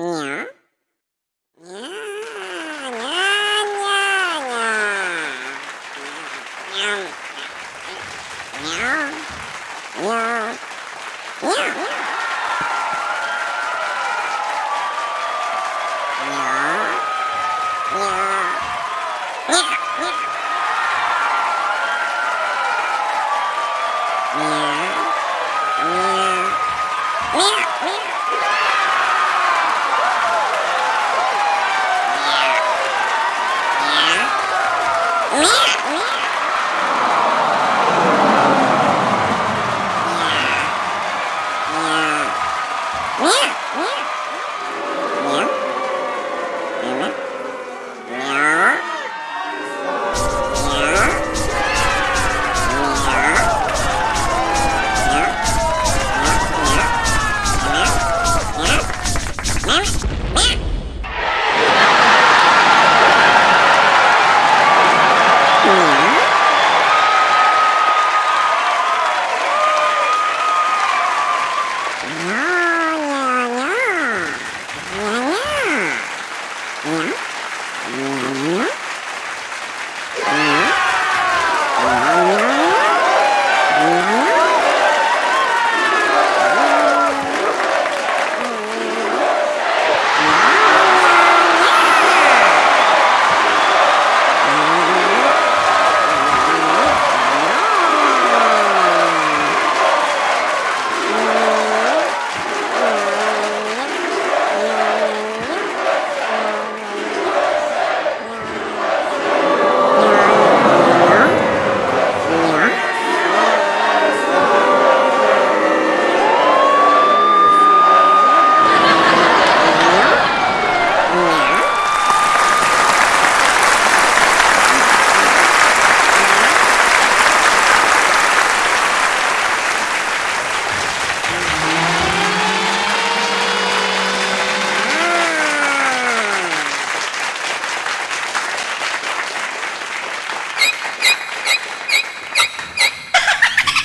Yeah. Yeah. Yeah.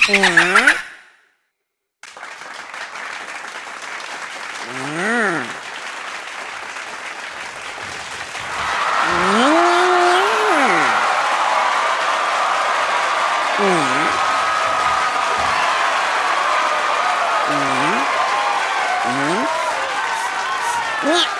ngã Yeah.